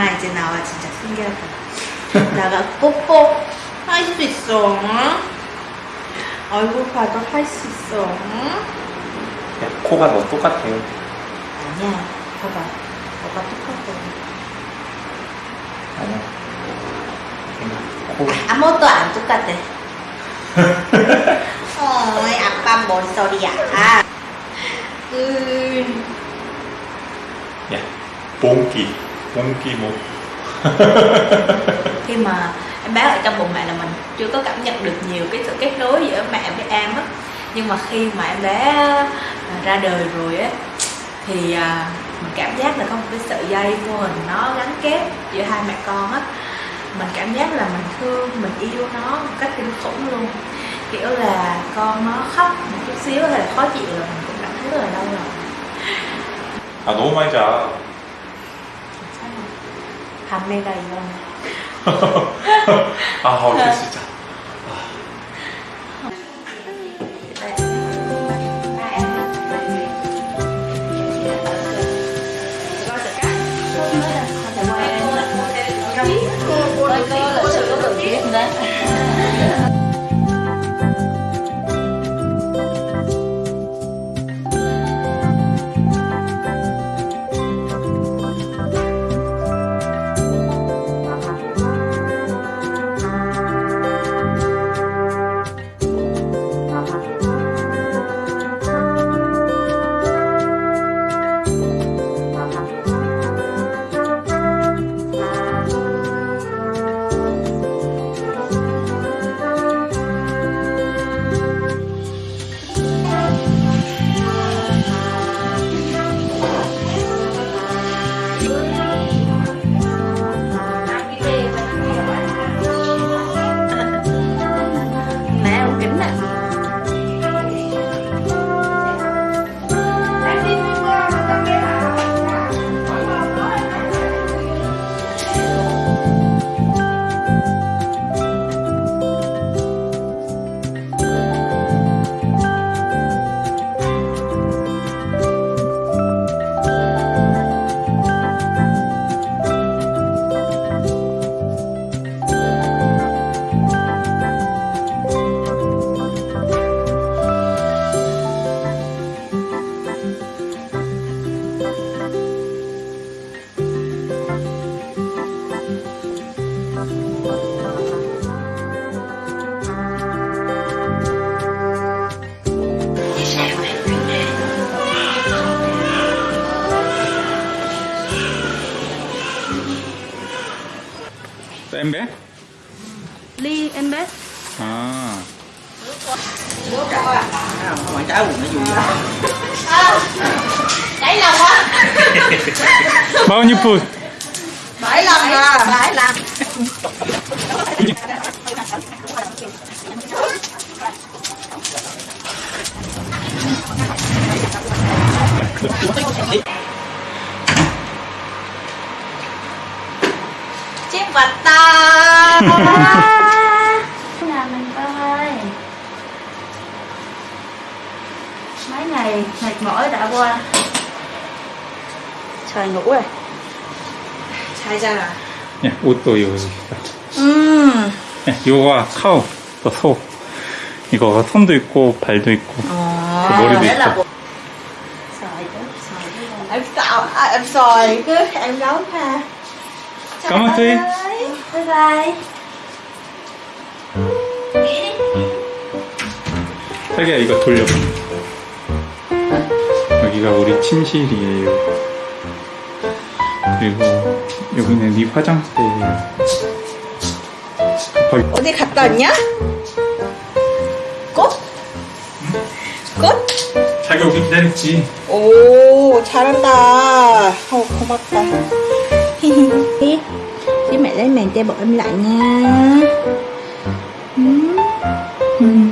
엄마 이제 나와 진짜 숨겨봐 나가 뽀뽀 할 수 있어 응? 얼굴 봐도 할 수 있어 응? 야, 코가 너 똑같아 아니야 봐봐 너가 똑같아 아니야 코. 아무것도 안 똑같아 어 아빠 뭔 소리야 아. 음. 야 봉기 muốn kia một khi mà em bé ở trong bụng mẹ là mình chưa có cảm nhận được nhiều cái sự kết nối giữa mẹ với em á nhưng mà khi mà em bé à, ra đời rồi á thì à, mình cảm giác là có một cái sợi dây vô hình nó gắn kết giữa hai mẹ con á mình cảm giác là mình thương mình yêu nó một cách kinh khủng luôn kiểu là con nó khóc một chút xíu hay là khó chịu là mình cũng cảm thấy rất là đau lòng あのお前じゃあ à, 담배가 이런. 아, 어쩔 수 있다. em bé ly em bé à bố trâu à bạn cháu nó vui ờ. bảy lần quá bao nhiêu phút bảy lần à bảy lần chép vật ta nhà mình ơi mấy ngày mệt mỏi đã qua trời ngủ rồi sai ra rồi à? 예, 옷도 여기다. 음. 예, 요가 카우, 또 소. 이거 손도 있고 발도 있고 아 그 머리도 있고. em sợ à, em sòi cứ m g i a cảm ơn y ê bye bye 이거 돌려 여기가 우리 침실이에요 그리고 여기는 네 화장대 실 어디 갔다 왔냐? 꽃? 꽃? 자기 오기 기다렸지 오 잘한다 어, 고맙다 Chứ mẹ lấy màn che b ụ